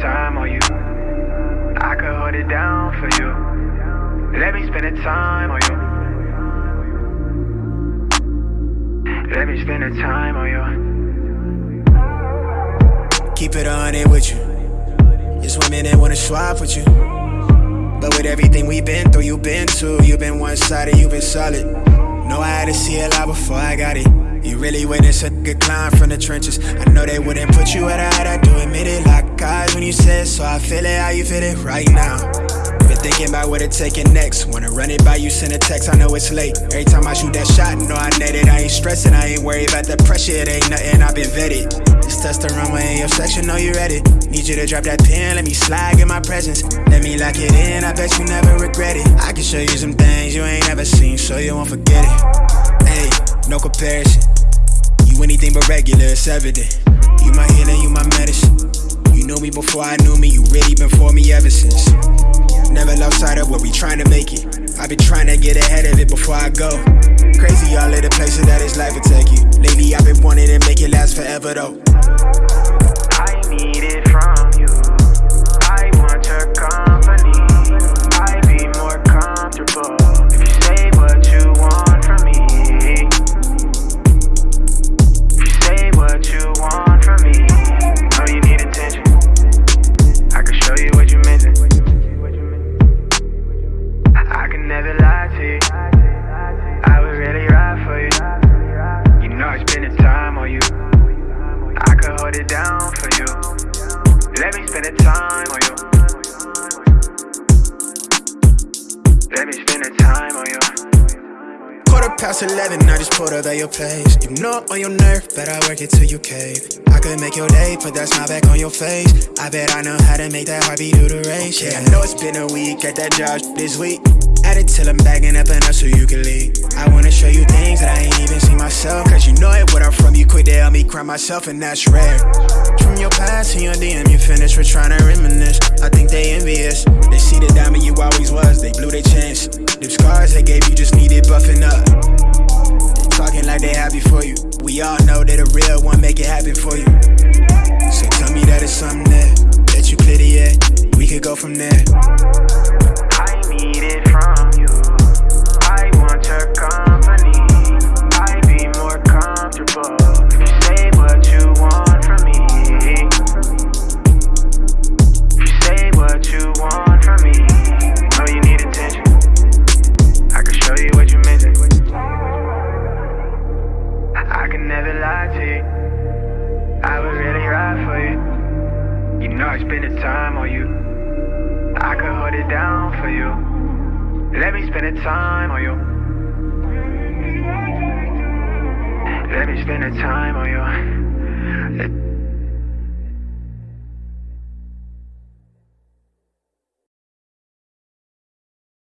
time on you. I could hold it down for you. Let me spend the time on you. Let me spend the time on you. Keep it on it with you. It's women that wanna swap with you. But with everything we've been through, you've been too. You've been one sided, you've been solid. Know I had to see a lot before I got it. You really witnessed a good climb from the trenches. I know they wouldn't put you at a height, I do so I feel it how you feel it right now. Been thinking about what it taking next. Wanna run it by you, send a text, I know it's late. Every time I shoot that shot, know I net it. I ain't stressing, I ain't worried about the pressure, it ain't nothing, I've been vetted. This testosterone in your section, know you ready. Need you to drop that pin, let me slide in my presence. Let me lock it in, I bet you never regret it. I can show you some things you ain't never seen, so you won't forget it. Hey, no comparison. You anything but regular, it's evident. You my healing, you my medicine. You knew me before I knew me, you really been for me ever since. Never lost sight of what we trying to make it. I've been trying to get ahead of it before I go. Crazy all of the places that this life will take you. Lately I've been wanting to make it last forever though. I need it Let me spend the time on you. Let me spend the time on you. Quarter past 11, I just pulled up at your place. You know I'm on your nerve, but I work it till you cave. I could make your day, put that smile back on your face. I bet I know how to make that heartbeat do the race. Yeah, I know it's been a week at that job this week. At it till I'm bagging up enough so you can leave. I wanna show you things that I ain't even seen myself. Cause you know it, what I'm from, you quit to help me cry myself, and that's rare. From your past to your DM, with trying to reminisce. I think they envious. They see the diamond you always was, they blew their chance. Them scars they gave you just needed buffing up. Talking like they happy for you. We all know that a real one make it happen for you. Never lie to you. I would really ride for you. You know I spend the time on you. I could hold it down for you. Let me spend the time on you. Let me spend the time on you.